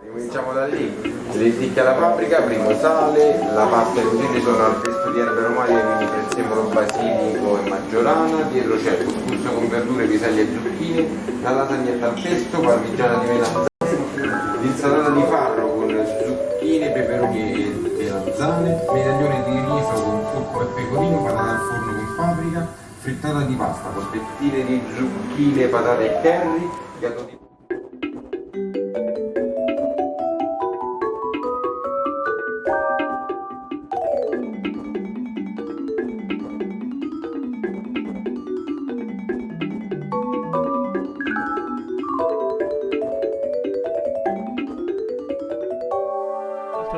Cominciamo da lì, le lenticchie alla paprika, primo sale, la pasta e fusilli sono al pesto di erbe aromatiche, quindi prezzemolo, basilico e maggiorana, dietro c'è il couscous con verdure, piselli e zucchine, la lasagnetta al pesto, parmigiana di melanzane, l'insalata di farro con zucchine, peperoni e melanzane, medaglione di riso con curcuma e pecorino, patata al forno con paprika, frittata di pasta, polpettine di zucchine, patate e curry,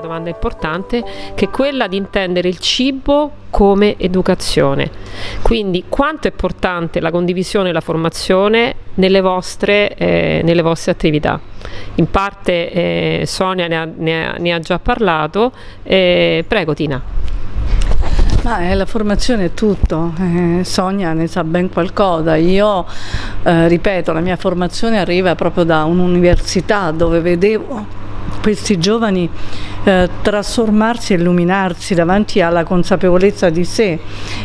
domanda importante che è quella di intendere il cibo come educazione. Quindi quanto è importante la condivisione e la formazione nelle vostre, eh, nelle vostre attività. In parte eh, Sonia ne ha, ne, ha, ne ha, già parlato, eh, prego Tina. Ma eh, la formazione è tutto, eh, Sonia ne sa ben qualcosa, io eh, ripeto la mia formazione arriva proprio da un'università dove vedevo questi giovani eh, trasformarsi e illuminarsi davanti alla consapevolezza di sé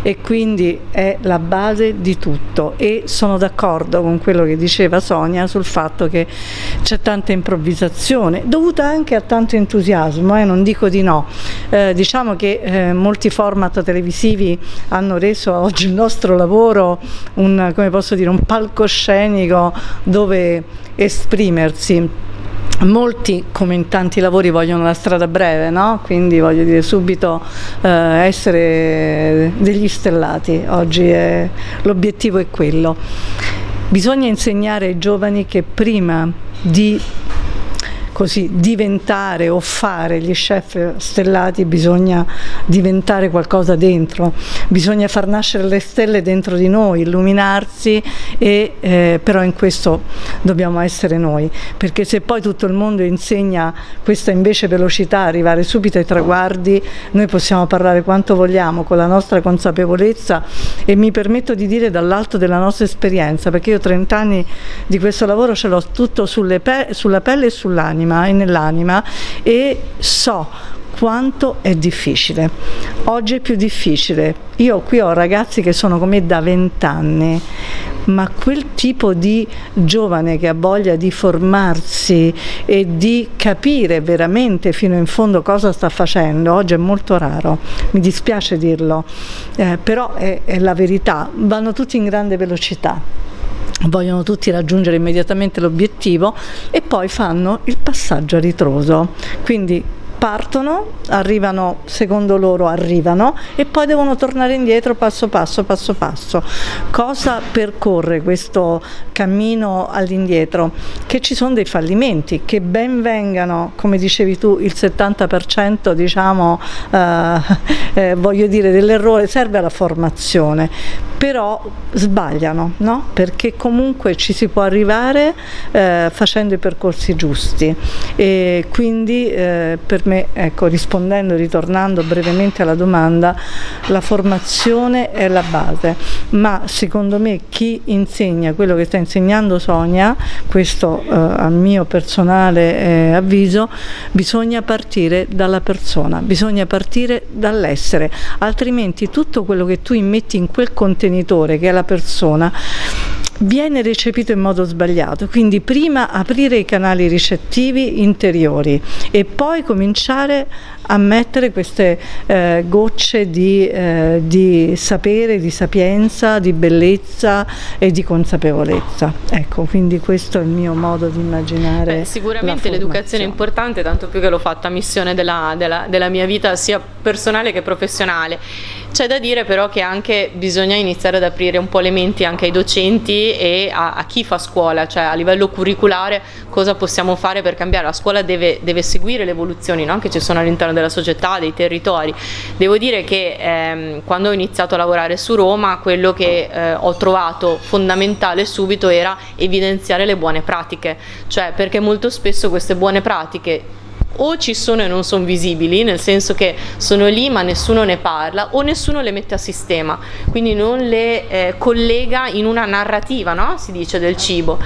e quindi è la base di tutto. E sono d'accordo con quello che diceva Sonia sul fatto che c'è tanta improvvisazione dovuta anche a tanto entusiasmo, eh, non dico di no, eh, diciamo che eh, molti format televisivi hanno reso oggi il nostro lavoro un, come posso dire, un palcoscenico dove esprimersi Molti, come in tanti lavori, vogliono la strada breve, no? quindi voglio dire subito eh, essere degli stellati, oggi l'obiettivo è quello. Bisogna insegnare ai giovani che prima di così diventare o fare gli chef stellati bisogna diventare qualcosa dentro, bisogna far nascere le stelle dentro di noi, illuminarsi e eh, però in questo dobbiamo essere noi, perché se poi tutto il mondo insegna questa invece velocità, arrivare subito ai traguardi, noi possiamo parlare quanto vogliamo con la nostra consapevolezza e mi permetto di dire dall'alto della nostra esperienza, perché io ho 30 anni di questo lavoro ce l'ho tutto pe sulla pelle e sull'anima e nell'anima e so quanto è difficile. Oggi è più difficile. Io qui ho ragazzi che sono come da vent'anni, ma quel tipo di giovane che ha voglia di formarsi e di capire veramente fino in fondo cosa sta facendo, oggi è molto raro, mi dispiace dirlo, eh, però è, è la verità, vanno tutti in grande velocità vogliono tutti raggiungere immediatamente l'obiettivo e poi fanno il passaggio a ritroso, quindi partono, arrivano, secondo loro arrivano e poi devono tornare indietro passo passo, passo passo. Cosa percorre questo cammino all'indietro? Che ci sono dei fallimenti, che ben vengano, come dicevi tu, il 70% diciamo, eh, eh, voglio dire, dell'errore serve alla formazione, però sbagliano, no? perché comunque ci si può arrivare eh, facendo i percorsi giusti e quindi eh, per me, ecco, rispondendo, ritornando brevemente alla domanda, la formazione è la base, ma secondo me chi insegna quello che sta insegnando Sonia, questo eh, a mio personale eh, avviso, bisogna partire dalla persona, bisogna partire dall'essere, altrimenti tutto quello che tu immetti in quel contenitore che è la persona viene recepito in modo sbagliato, quindi prima aprire i canali ricettivi interiori e poi cominciare a mettere queste eh, gocce di, eh, di, sapere, di sapienza, di bellezza e di consapevolezza. Ecco, quindi questo è il mio modo di immaginare. Beh, sicuramente l'educazione è importante, tanto più che l'ho fatta missione della, della, della mia vita sia personale che professionale. C'è da dire però che anche bisogna iniziare ad aprire un po' le menti anche ai docenti e a, a chi fa scuola, cioè a livello curriculare cosa possiamo fare per cambiare. La scuola deve, deve seguire le evoluzioni no? che ci sono all'interno della società, dei territori. Devo dire che ehm, quando ho iniziato a lavorare su Roma quello che eh, ho trovato fondamentale subito era evidenziare le buone pratiche, cioè perché molto spesso queste buone pratiche o ci sono e non sono visibili, nel senso che sono lì ma nessuno ne parla, o nessuno le mette a sistema, quindi non le eh, collega in una narrativa, no? si dice, del cibo.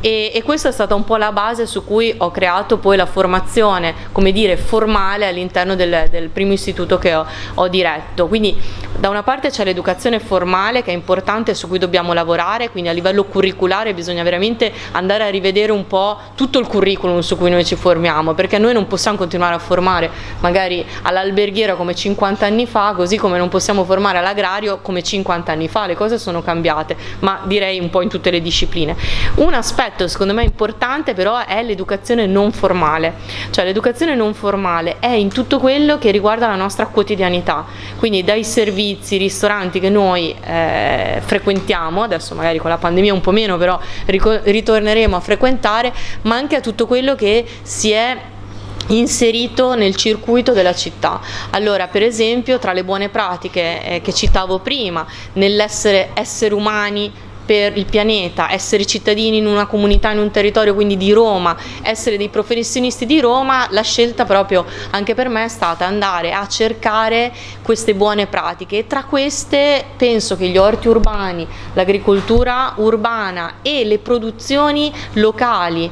E, e, questa è stata un po' la base su cui ho creato poi la formazione, come dire, formale all'interno del, del, primo istituto che ho, ho diretto. Quindi da una parte c'è l'educazione formale che è importante su cui dobbiamo lavorare, quindi a livello curriculare bisogna veramente andare a rivedere un po' tutto il curriculum su cui noi ci formiamo, perché noi non possiamo continuare a formare magari all'alberghiera come 50 anni fa, così come non possiamo formare all'agrario come 50 anni fa, le cose sono cambiate, ma direi un po' in tutte le discipline. Un aspetto secondo me importante però è l'educazione non formale, cioè l'educazione non formale è in tutto quello che riguarda la nostra quotidianità, quindi dai servizi, ristoranti che noi eh, frequentiamo, adesso magari con la pandemia un po' meno, però ritorneremo a frequentare, ma anche a tutto quello che si è inserito nel circuito della città. Allora, per esempio, tra le buone pratiche eh, che citavo prima, nell'essere esseri umani per il pianeta, essere cittadini in una comunità, in un territorio quindi di Roma, essere dei professionisti di Roma, la scelta proprio anche per me è stata andare a cercare queste buone pratiche. E tra queste penso che gli orti urbani, l'agricoltura urbana e le produzioni locali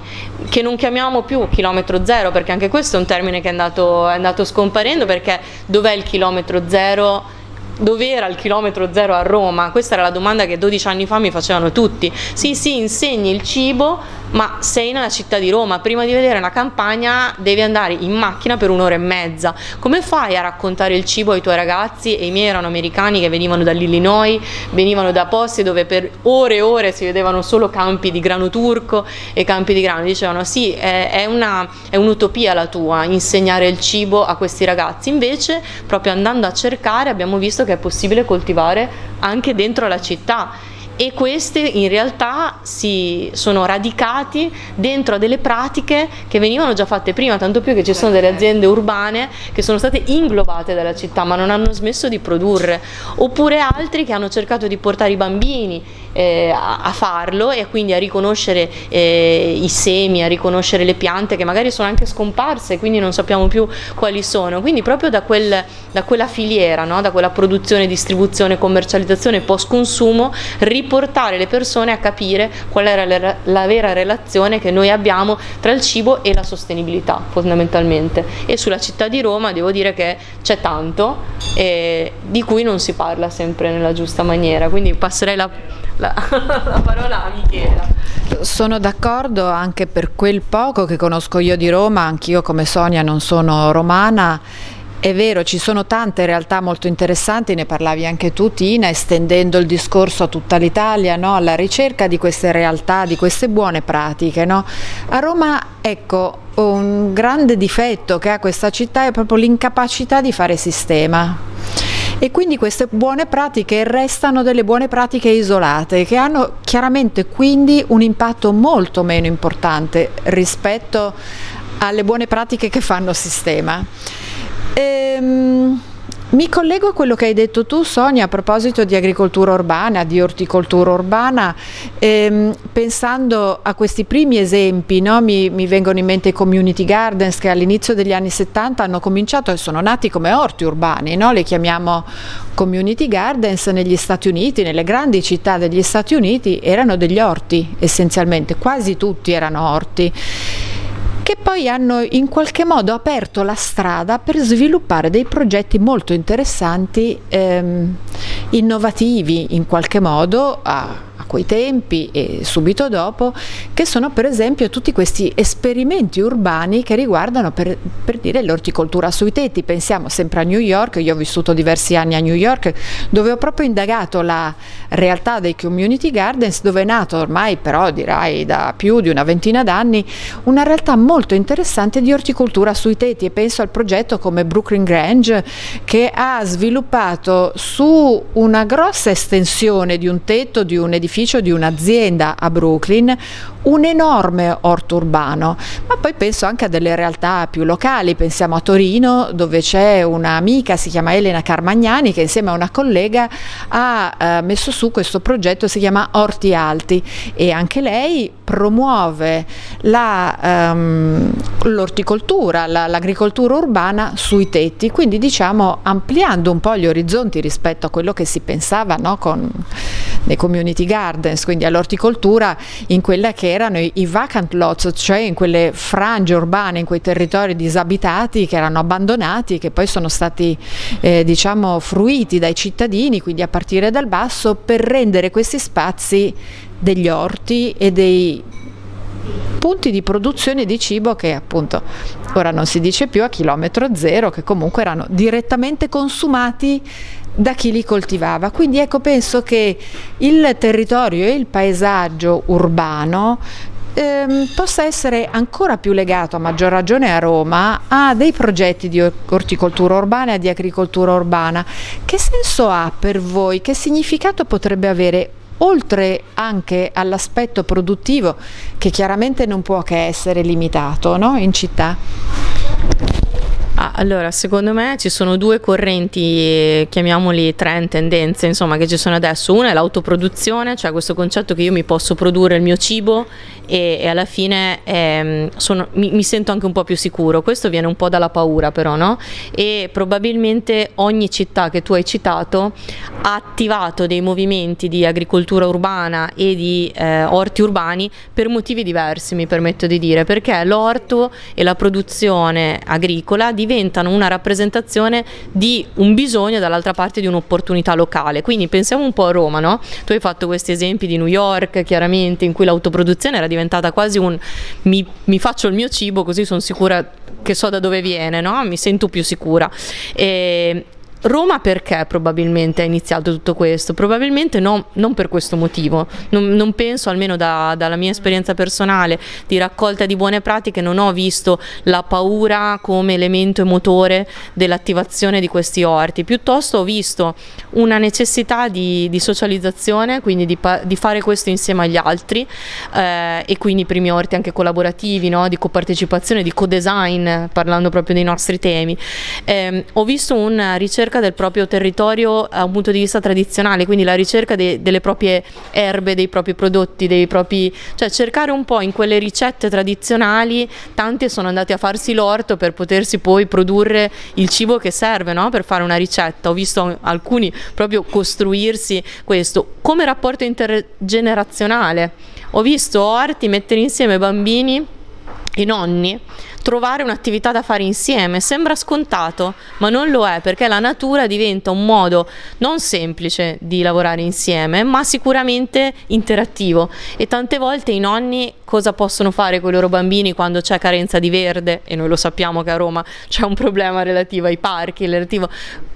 che non chiamiamo più chilometro zero perché anche questo è un termine che è andato, è andato scomparendo perché dov'è il chilometro zero dove era il chilometro zero a Roma? Questa era la domanda che 12 anni fa mi facevano tutti. Sì, sì, insegni il cibo, ma sei nella città di Roma, prima di vedere una campagna devi andare in macchina per un'ora e mezza. Come fai a raccontare il cibo ai tuoi ragazzi? E i miei erano americani che venivano dall'Illinois, venivano da posti dove per ore e ore si vedevano solo campi di grano turco e campi di grano. Dicevano sì, è, un'utopia la tua, insegnare il cibo a questi ragazzi. Invece, proprio andando a cercare, abbiamo visto che è possibile coltivare anche dentro la città. E queste in realtà si sono radicati dentro a delle pratiche che venivano già fatte prima, tanto più che ci sono delle aziende urbane che sono state inglobate dalla città ma non hanno smesso di produrre, oppure altri che hanno cercato di portare i bambini eh, a, farlo e quindi a riconoscere eh, i semi, a riconoscere le piante che magari sono anche scomparse quindi non sappiamo più quali sono. Quindi proprio da, quel, da quella filiera, no? da quella produzione, distribuzione, commercializzazione, post consumo, riportare le persone a capire qual era la, la vera relazione che noi abbiamo tra il cibo e la sostenibilità fondamentalmente. E sulla città di Roma devo dire che c'è tanto eh, di cui non si parla sempre nella giusta maniera, quindi passerei la la, la parola a Michela. Sono d'accordo anche per quel poco che conosco io di Roma, anch'io come Sonia non sono romana è vero, ci sono tante realtà molto interessanti, ne parlavi anche tu Tina, estendendo il discorso a tutta l'Italia, no? alla ricerca di queste realtà, di queste buone pratiche. No? A Roma, ecco, un grande difetto che ha questa città è proprio l'incapacità di fare sistema e quindi queste buone pratiche restano delle buone pratiche isolate che hanno chiaramente quindi un impatto molto meno importante rispetto alle buone pratiche che fanno sistema. Ehm, mi collego a quello che hai detto tu Sonia a proposito di agricoltura urbana, di orticoltura urbana, ehm, pensando a questi primi esempi, no? mi, mi, vengono in mente i community gardens che all'inizio degli anni 70 hanno cominciato e sono nati come orti urbani, no? li chiamiamo community gardens negli Stati Uniti, nelle grandi città degli Stati Uniti erano degli orti essenzialmente, quasi tutti erano orti che poi hanno in qualche modo aperto la strada per sviluppare dei progetti molto interessanti, ehm, innovativi in qualche modo a, quei tempi e subito dopo, che sono per esempio tutti questi esperimenti urbani che riguardano per, per dire l'orticoltura sui tetti. Pensiamo sempre a New York, io ho vissuto diversi anni a New York, dove ho proprio indagato la realtà dei community gardens, dove è nato ormai però direi da più di una ventina d'anni una realtà molto interessante di orticoltura sui tetti e penso al progetto come Brooklyn Grange che ha sviluppato su una grossa estensione di un tetto di un edificio edificio di un'azienda a Brooklyn un enorme orto urbano, ma poi penso anche a delle realtà più locali, pensiamo a Torino dove c'è un'amica, si chiama Elena Carmagnani, che insieme a una collega ha eh, messo su questo progetto, si chiama Orti Alti. E anche lei promuove la, um, l'orticoltura, l'agricoltura urbana sui tetti, quindi diciamo ampliando un po' gli orizzonti rispetto a quello che si pensava no, con nei community gardens, quindi all'orticoltura in quelle che erano i, i vacant lots, cioè in quelle frange urbane, in quei territori disabitati che erano abbandonati che poi sono stati eh, diciamo fruiti dai cittadini, quindi a partire dal basso, per rendere questi spazi degli orti e dei punti di produzione di cibo che appunto ora non si dice più a chilometro zero, che comunque erano direttamente consumati da chi li coltivava. Quindi ecco, penso che il territorio e il paesaggio urbano ehm, possa essere ancora più legato, a maggior ragione a Roma, a dei progetti di orticoltura urbana e di agricoltura urbana. Che senso ha per voi? Che significato potrebbe avere oltre anche all'aspetto produttivo che chiaramente non può che essere limitato no? in città? Allora, secondo me ci sono due correnti, chiamiamoli trend, tendenze, insomma, che ci sono adesso. Una è l'autoproduzione, cioè questo concetto che io mi posso produrre il mio cibo e, e alla fine ehm, sono, mi, mi, sento anche un po' più sicuro. Questo viene un po' dalla paura però, no? E probabilmente ogni città che tu hai citato ha attivato dei movimenti di agricoltura urbana e di eh, orti urbani per motivi diversi, mi permetto di dire, perché l'orto e la produzione agricola diventano una rappresentazione di un bisogno dall'altra parte di un'opportunità locale. Quindi pensiamo un po' a Roma, no? Tu hai fatto questi esempi di New York, chiaramente, in cui l'autoproduzione era diventata quasi un mi, mi faccio il mio cibo così sono sicura che so da dove viene, no? mi sento più sicura. E, Roma perché probabilmente ha iniziato tutto questo? Probabilmente no, non per questo motivo, non, non penso almeno da, dalla mia esperienza personale di raccolta di buone pratiche, non ho visto la paura come elemento e motore dell'attivazione di questi orti, piuttosto ho visto una necessità di, di socializzazione, quindi di, di, fare questo insieme agli altri eh, e quindi i primi orti anche collaborativi, no? di copartecipazione, di co-design, parlando proprio dei nostri temi. Eh, ho visto una ricerca ricerca del proprio territorio da un punto di vista tradizionale, quindi la ricerca de, delle proprie erbe, dei propri prodotti, dei propri, cioè cercare un po' in quelle ricette tradizionali, tanti sono andati a farsi l'orto per potersi poi produrre il cibo che serve no? per fare una ricetta. Ho visto alcuni proprio costruirsi questo come rapporto intergenerazionale. Ho visto orti mettere insieme bambini e nonni trovare un'attività da fare insieme. Sembra scontato, ma non lo è perché la natura diventa un modo non semplice di lavorare insieme, ma sicuramente interattivo. E tante volte i nonni cosa possono fare con i loro bambini quando c'è carenza di verde? E noi lo sappiamo che a Roma c'è un problema relativo ai parchi, relativo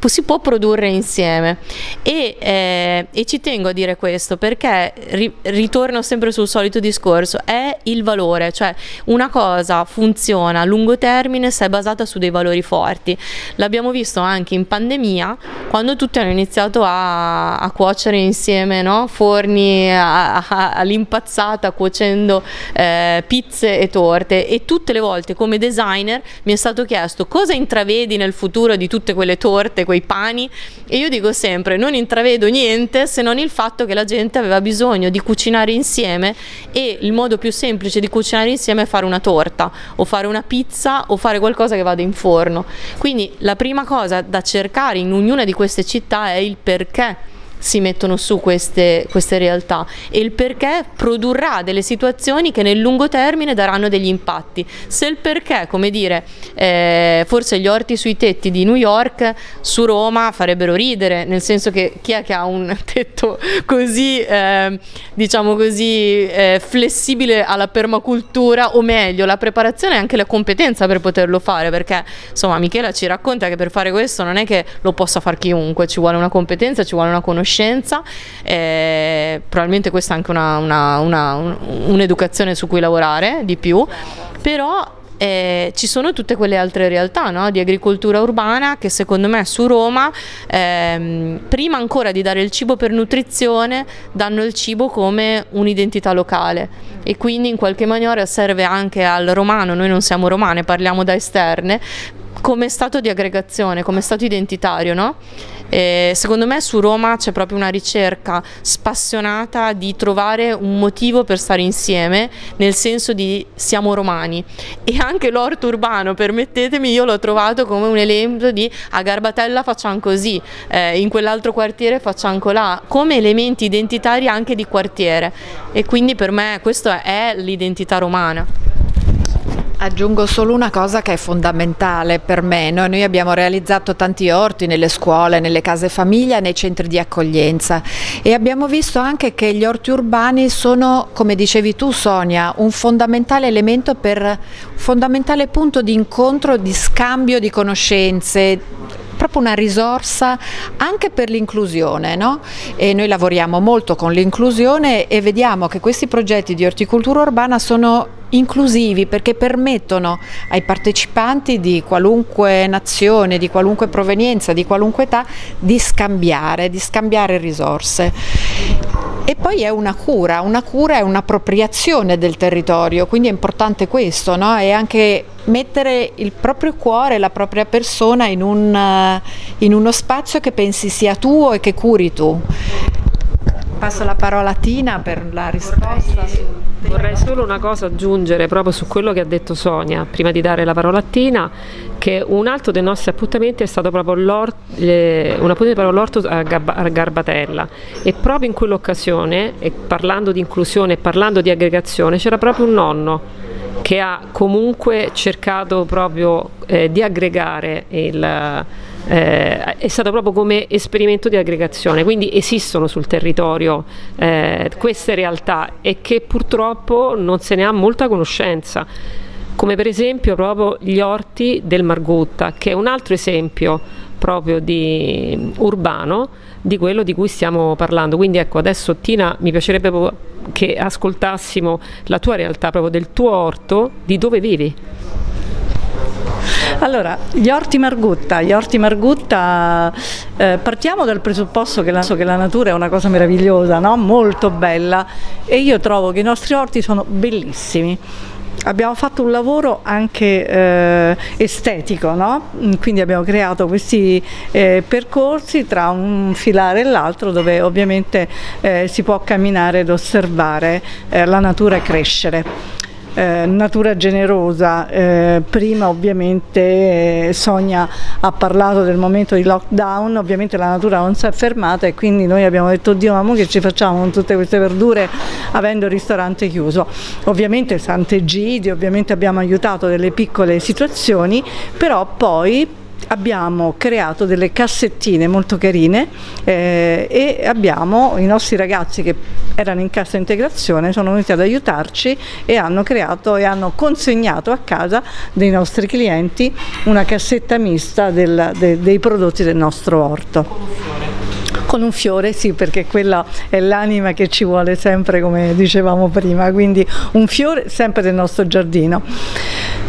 si può produrre insieme e, eh, e, ci tengo a dire questo perché ri, ritorno sempre sul solito discorso è il valore cioè una cosa funziona a lungo termine se è basata su dei valori forti. L'abbiamo visto anche in pandemia quando tutti hanno iniziato a, a cuocere insieme no? forni all'impazzata cuocendo eh, pizze e torte. E tutte le volte come designer mi è stato chiesto cosa intravedi nel futuro di tutte quelle torte quei pani? E io dico sempre non intravedo niente se non il fatto che la gente aveva bisogno di cucinare insieme e il modo più semplice di cucinare insieme è fare una torta o fare una pizza o fare qualcosa che vada in forno. Quindi la prima cosa da cercare in ognuna di queste città è il perché si mettono su queste, queste realtà e il perché produrrà delle situazioni che nel lungo termine daranno degli impatti. Se il perché, come dire, eh, forse gli orti sui tetti di New York su Roma farebbero ridere, nel senso che chi è che ha un tetto così, eh, diciamo così, eh, flessibile alla permacultura o meglio, la preparazione e anche la competenza per poterlo fare, perché insomma Michela ci racconta che per fare questo non è che lo possa fare chiunque, ci vuole una competenza, ci vuole una conoscenza conoscenza, eh, probabilmente questa è anche un'educazione un, su cui lavorare di più, però eh, ci sono tutte quelle altre realtà no? di agricoltura urbana che secondo me su Roma ehm, prima ancora di dare il cibo per nutrizione danno il cibo come un'identità locale e quindi in qualche maniera serve anche al romano, noi non siamo romane, parliamo da esterne, come stato di aggregazione, come stato identitario, no? E secondo me su Roma c'è proprio una ricerca spassionata di trovare un motivo per stare insieme, nel senso di siamo romani. E anche l'orto urbano, permettetemi, io l'ho trovato come un elemento di a Garbatella facciamo così, eh, in quell'altro quartiere facciamo colà, come elementi identitari anche di quartiere. E quindi per me questa è l'identità romana. Aggiungo solo una cosa che è fondamentale per me. Noi, noi, abbiamo realizzato tanti orti nelle scuole, nelle case famiglia, nei centri di accoglienza e abbiamo visto anche che gli orti urbani sono, come dicevi tu Sonia, un fondamentale elemento per un fondamentale punto di incontro, di scambio di conoscenze, proprio una risorsa anche per l'inclusione no? e noi lavoriamo molto con l'inclusione e vediamo che questi progetti di orticoltura urbana sono inclusivi perché permettono ai partecipanti di qualunque nazione, di qualunque provenienza, di qualunque età di scambiare, di scambiare risorse. E poi è una cura, una cura è un'appropriazione del territorio, quindi è importante questo, no? è anche mettere il proprio cuore, la propria persona in, un, in uno spazio che pensi sia tuo e che curi tu. Passo la parola a Tina per la risposta. Vorrei solo una cosa aggiungere proprio su quello che ha detto Sonia, prima di dare la parola a Tina, che un altro dei nostri appuntamenti è stato proprio eh, appuntamento all'orto a Garbatella e proprio in quell'occasione, parlando di inclusione e parlando di aggregazione, c'era proprio un nonno che ha comunque cercato proprio eh, di aggregare il eh, è stato proprio come esperimento di aggregazione, quindi esistono sul territorio eh, queste realtà e che purtroppo non se ne ha molta conoscenza come per esempio proprio gli orti del Margutta, che è un altro esempio proprio di urbano di quello di cui stiamo parlando. Quindi ecco, adesso Tina mi piacerebbe che ascoltassimo la tua realtà, proprio del tuo orto, di dove vivi. Allora, gli orti Margutta, gli orti Margutta eh, partiamo dal presupposto che la, che la, natura è una cosa meravigliosa, no? molto bella e io trovo che i nostri orti sono bellissimi. Abbiamo fatto un lavoro anche eh, estetico, no? quindi abbiamo creato questi eh, percorsi tra un filare e l'altro dove ovviamente eh, si può camminare ed osservare eh, la natura crescere. Eh, natura generosa, eh, prima ovviamente eh, Sonia ha parlato del momento di lockdown, ovviamente la natura non si è fermata e quindi noi abbiamo detto Dio ma che ci facciamo con tutte queste verdure avendo il ristorante chiuso. Ovviamente Sant'Egidio, ovviamente abbiamo aiutato delle piccole situazioni, però poi abbiamo creato delle cassettine molto carine eh, e abbiamo i nostri ragazzi che erano in cassa integrazione sono venuti ad aiutarci e hanno creato e hanno consegnato a casa dei nostri clienti una cassetta mista del, de, dei prodotti del nostro orto. Con un fiore, sì, perché quella è l'anima che ci vuole sempre, come dicevamo prima, quindi un fiore sempre del nostro giardino.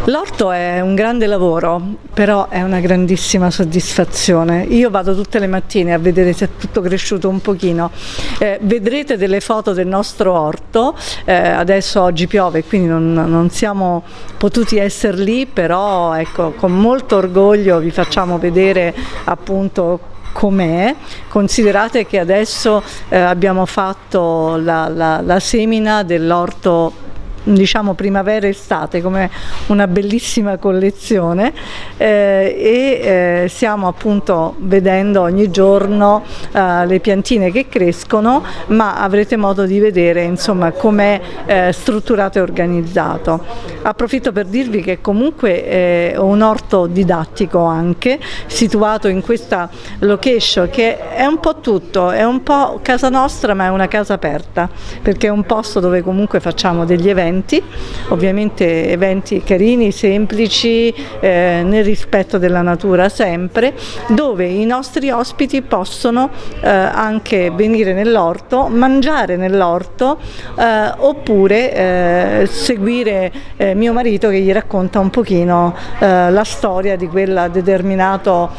L'orto è un grande lavoro, però è una grandissima soddisfazione. Io vado tutte le mattine a vedere se è tutto cresciuto un pochino. Eh, vedrete delle foto del nostro orto, eh, adesso oggi piove quindi non, non siamo potuti essere lì, però ecco, con molto orgoglio vi facciamo vedere appunto com'è, considerate che adesso eh, abbiamo fatto la, la, la semina dell'orto diciamo primavera estate come una bellissima collezione eh, e eh, stiamo appunto vedendo ogni giorno eh, le piantine che crescono ma avrete modo di vedere insomma com'è eh, strutturato e organizzato. Approfitto per dirvi che comunque è un orto didattico anche situato in questa location che è un po' tutto è un po' casa nostra ma è una casa aperta perché è un posto dove comunque facciamo degli eventi eventi, ovviamente eventi carini, semplici, eh, nel rispetto della natura sempre, dove i nostri ospiti possono eh, anche venire nell'orto, mangiare nell'orto eh, oppure eh, seguire eh, mio marito che gli racconta un pochino eh, la storia di quel determinato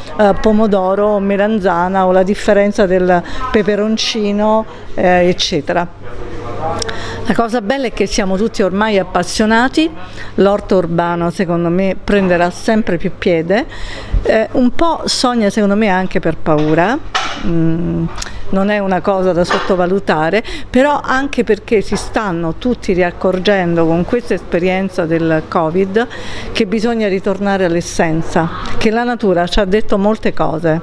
pomodoro o melanzana o la differenza del peperoncino eccetera. La cosa bella è che siamo tutti ormai appassionati, l'orto urbano secondo me prenderà sempre più piede, eh, un po' sogna secondo me anche per paura, mm, non è una cosa da sottovalutare, però anche perché si stanno tutti riaccorgendo con questa esperienza del Covid che bisogna ritornare all'essenza, che la natura ci ha detto molte cose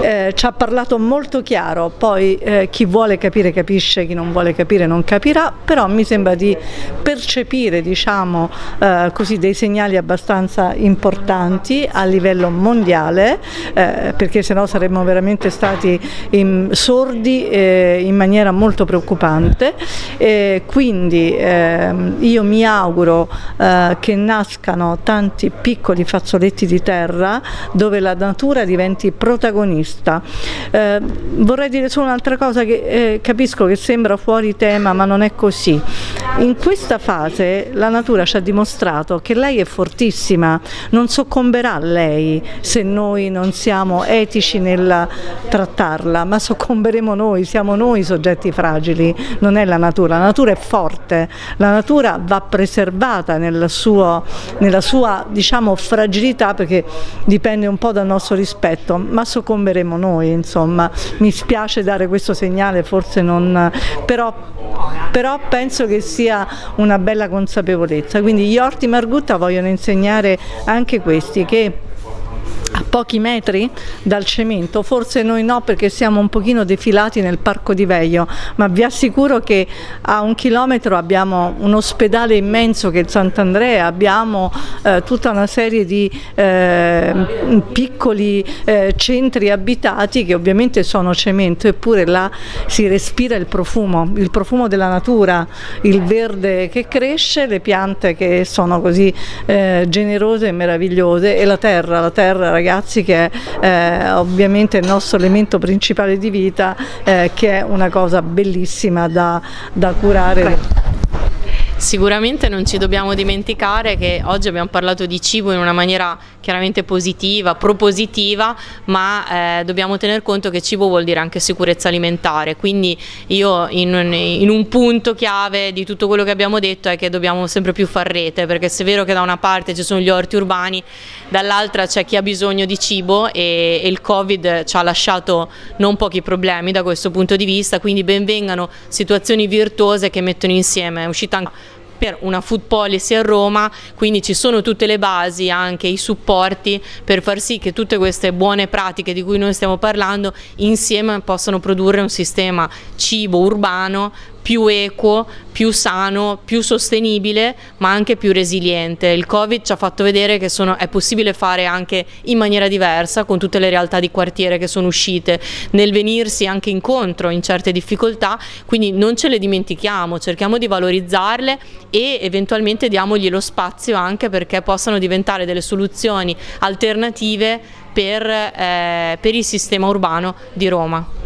eh, ci ha parlato molto chiaro, poi eh, chi vuole capire capisce, chi non vuole capire non capirà, però mi sembra di percepire diciamo, eh, così, dei segnali abbastanza importanti a livello mondiale, eh, perché sennò saremmo veramente stati in, sordi eh, in maniera molto preoccupante. quindi ehm, io mi auguro eh, che nascano tanti piccoli fazzoletti di terra dove la natura diventi protagonista vista. Eh, vorrei dire solo un'altra cosa che eh, capisco che sembra fuori tema ma non è così. In questa fase la natura ci ha dimostrato che lei è fortissima, non soccomberà lei se noi non siamo etici nel trattarla, ma soccomberemo noi, siamo noi i soggetti fragili, non è la natura, la natura è forte, la natura va preservata nel suo, nella sua diciamo, fragilità perché dipende un po' dal nostro rispetto, ma soccomberemo faremo noi, insomma, mi spiace dare questo segnale, forse non, però, però penso che sia una bella consapevolezza, quindi gli orti Margutta vogliono insegnare anche questi che pochi metri dal cemento, forse noi no perché siamo un pochino defilati nel parco di Veio, ma vi assicuro che a un chilometro abbiamo un ospedale immenso che è Sant'Andrea, abbiamo eh, tutta una serie di eh, piccoli eh, centri abitati che ovviamente sono cemento, eppure là si respira il profumo, il profumo della natura, il verde che cresce, le piante che sono così eh, generose e meravigliose e la terra, la terra ragazzi che è eh, ovviamente il nostro elemento principale di vita eh, che è una cosa bellissima da, da curare. Sicuramente non ci dobbiamo dimenticare che oggi abbiamo parlato di cibo in una maniera chiaramente positiva, propositiva, ma eh, dobbiamo tener conto che cibo vuol dire anche sicurezza alimentare, quindi io in un, in un, punto chiave di tutto quello che abbiamo detto è che dobbiamo sempre più far rete, perché se è vero che da una parte ci sono gli orti urbani, dall'altra c'è chi ha bisogno di cibo e, e il Covid ci ha lasciato non pochi problemi da questo punto di vista, quindi benvengano situazioni virtuose che mettono insieme, è uscita anche per una food policy a Roma, quindi ci sono tutte le basi, anche i supporti per far sì che tutte queste buone pratiche di cui noi stiamo parlando insieme possano produrre un sistema cibo urbano più equo, più sano, più sostenibile ma anche più resiliente. Il Covid ci ha fatto vedere che sono, è possibile fare anche in maniera diversa con tutte le realtà di quartiere che sono uscite nel venirsi anche incontro in certe difficoltà, quindi non ce le dimentichiamo, cerchiamo di valorizzarle e eventualmente diamogli lo spazio anche perché possano diventare delle soluzioni alternative per, eh, per il sistema urbano di Roma.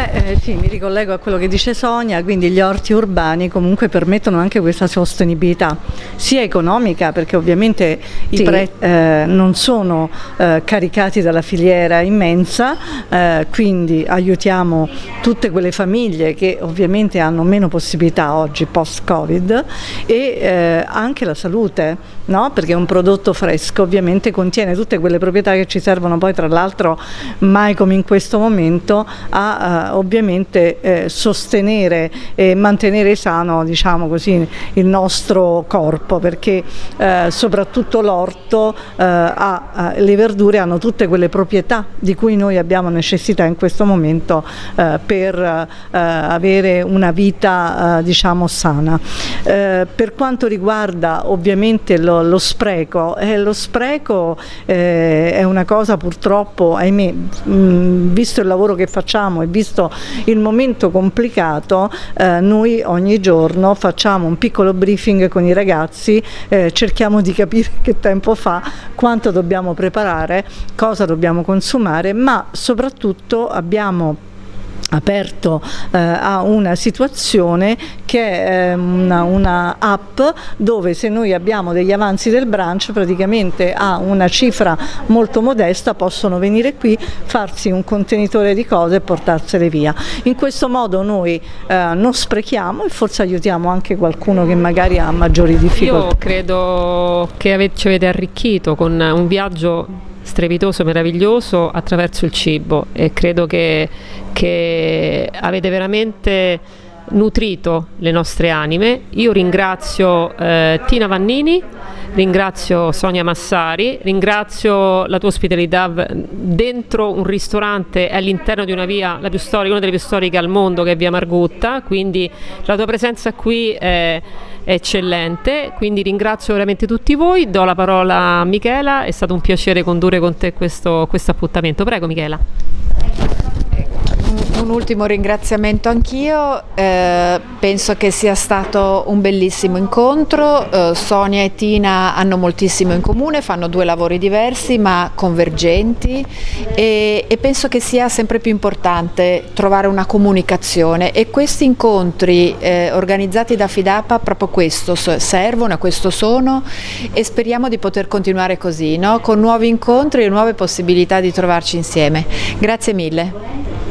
Beh eh, sì, mi ricollego a quello che dice Sonia, quindi gli orti urbani comunque permettono anche questa sostenibilità, sia economica perché ovviamente sì. i prezzi eh, non sono eh, caricati dalla filiera immensa, eh, quindi aiutiamo tutte quelle famiglie che ovviamente hanno meno possibilità oggi post-Covid e eh, anche la salute, no? perché un prodotto fresco ovviamente contiene tutte quelle proprietà che ci servono poi tra l'altro mai come in questo momento a ovviamente eh, sostenere e mantenere sano diciamo così, il nostro corpo perché eh, soprattutto l'orto, eh, le verdure hanno tutte quelle proprietà di cui noi abbiamo necessità in questo momento eh, per eh, avere una vita eh, diciamo sana. per quanto riguarda ovviamente lo, lo spreco, lo spreco è una cosa purtroppo, ahimè, mh, visto il lavoro che facciamo e visto visto il momento complicato eh, noi ogni giorno facciamo un piccolo briefing con i ragazzi, eh, cerchiamo di capire che tempo fa, quanto dobbiamo preparare, cosa dobbiamo consumare, ma soprattutto abbiamo aperto eh, a una situazione che è una, una, app dove se noi abbiamo degli avanzi del branch praticamente a una cifra molto modesta possono venire qui, farsi un contenitore di cose e portarsele via. In questo modo noi eh, non sprechiamo e forse aiutiamo anche qualcuno che magari ha maggiori difficoltà. Io credo che ci avete arricchito con un viaggio strepitoso, meraviglioso attraverso il cibo e credo che, che avete veramente nutrito le nostre anime. Io ringrazio eh, Tina Vannini, ringrazio Sonia Massari, ringrazio la tua ospitalità dentro un ristorante all'interno di una via, storica, una delle più storiche al mondo che è via Margutta, quindi la tua presenza qui è eccellente, quindi ringrazio veramente tutti voi, do la parola a Michela, è stato un piacere condurre con te questo, questo appuntamento. Prego Michela un ultimo ringraziamento anch'io, eh, penso che sia stato un bellissimo incontro, eh, Sonia e Tina hanno moltissimo in comune, fanno due lavori diversi ma convergenti e, e penso che sia sempre più importante trovare una comunicazione e questi incontri eh, organizzati da Fidapa proprio questo servono, questo sono e speriamo di poter continuare così, no? con nuovi incontri e nuove possibilità di trovarci insieme. Grazie mille.